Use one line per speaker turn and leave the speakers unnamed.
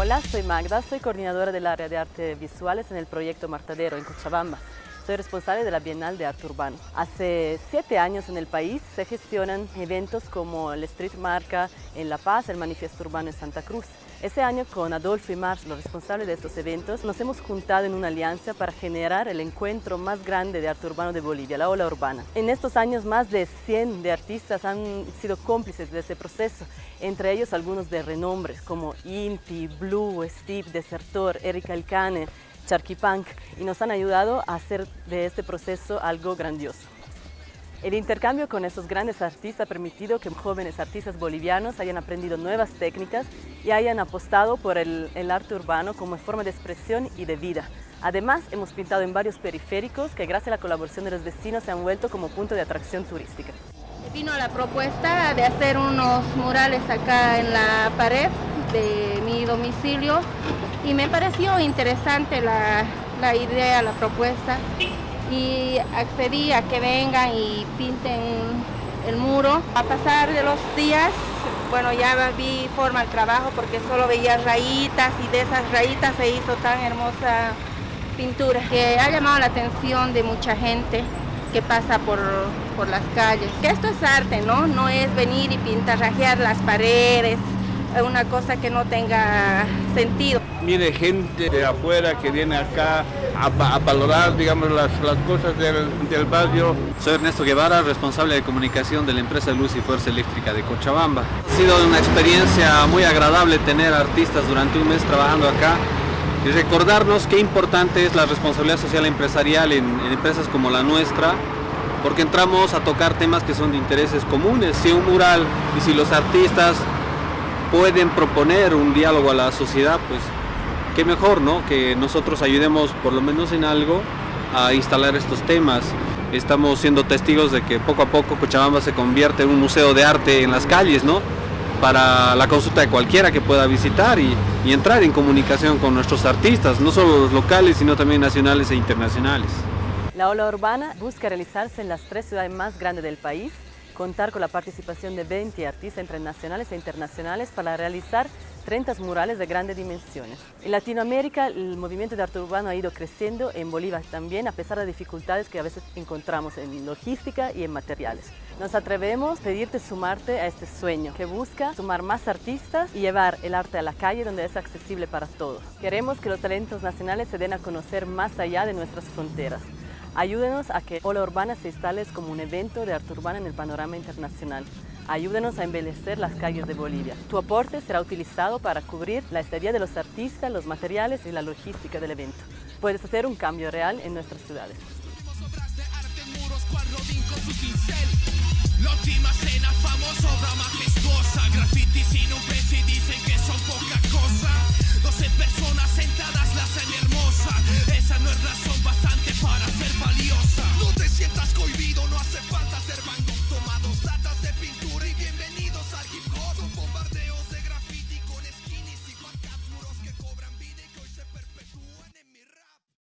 Hola, soy Magda, soy coordinadora del área de arte visuales en el proyecto Martadero en Cochabamba. Soy responsable de la Bienal de Arte Urbano. Hace siete años en el país se gestionan eventos como el Street Marca en La Paz, el Manifiesto Urbano en Santa Cruz. Este año con Adolfo y Mars, los responsables de estos eventos, nos hemos juntado en una alianza para generar el encuentro más grande de arte urbano de Bolivia, la Ola Urbana. En estos años más de 100 de artistas han sido cómplices de este proceso, entre ellos algunos de renombre como Inti, Blue, Steve, Desertor, Erika Alcane, Charquipunk y nos han ayudado a hacer de este proceso algo grandioso. El intercambio con esos grandes artistas ha permitido que jóvenes artistas bolivianos hayan aprendido nuevas técnicas y hayan apostado por el, arte urbano como forma de expresión y de vida. Además, hemos pintado en varios periféricos que gracias a la colaboración de los vecinos se han vuelto como punto de atracción turística.
Vino la propuesta de hacer unos murales acá en la pared de mi domicilio y me pareció interesante la, la idea, la propuesta y accedí a que vengan y pinten el muro. A pasar de los días, bueno, ya vi forma el trabajo porque solo veía rayitas y de esas rayitas se hizo tan hermosa pintura que ha llamado la atención de mucha gente que pasa por, por las calles. Que esto es arte, ¿no? No es venir y pintarrajear las paredes, una cosa que no tenga sentido.
Mire, gente de afuera que viene acá a, valorar, digamos, las, las cosas del, del, barrio.
Soy Ernesto Guevara, responsable de comunicación de la empresa Luz y Fuerza Eléctrica de Cochabamba. Ha sido una experiencia muy agradable tener artistas durante un mes trabajando acá y recordarnos qué importante es la responsabilidad social empresarial en empresas como la nuestra, porque entramos a tocar temas que son de intereses comunes. Si un mural y si los artistas pueden proponer un diálogo a la sociedad, pues qué mejor, ¿no? Que nosotros ayudemos por lo menos en algo a instalar estos temas. Estamos siendo testigos de que poco a poco Cochabamba se convierte en un museo de arte en las calles, ¿no? Para la consulta de cualquiera que pueda visitar y, y entrar en comunicación con nuestros artistas, no solo los locales, sino también nacionales e internacionales.
La ola urbana busca realizarse en las tres ciudades más grandes del país, contar con la participación de 20 artistas entre nacionales e internacionales para realizar 30 murales de grandes dimensiones. En Latinoamérica el movimiento de arte urbano ha ido creciendo, en Bolivia también, a pesar de dificultades que a veces encontramos en logística y en materiales. Nos atrevemos a pedirte sumarte a este sueño que busca sumar más artistas y llevar el arte a la calle donde es accesible para todos. Queremos que los talentos nacionales se den a conocer más allá de nuestras fronteras. Ayúdenos a que Ola Urbana se instale como un evento de arte urbano en el panorama internacional. Ayúdenos a embellecer las calles de Bolivia. Tu aporte será utilizado para cubrir la estadía de los artistas, los materiales y la logística del evento. Puedes hacer un cambio real en nuestras ciudades.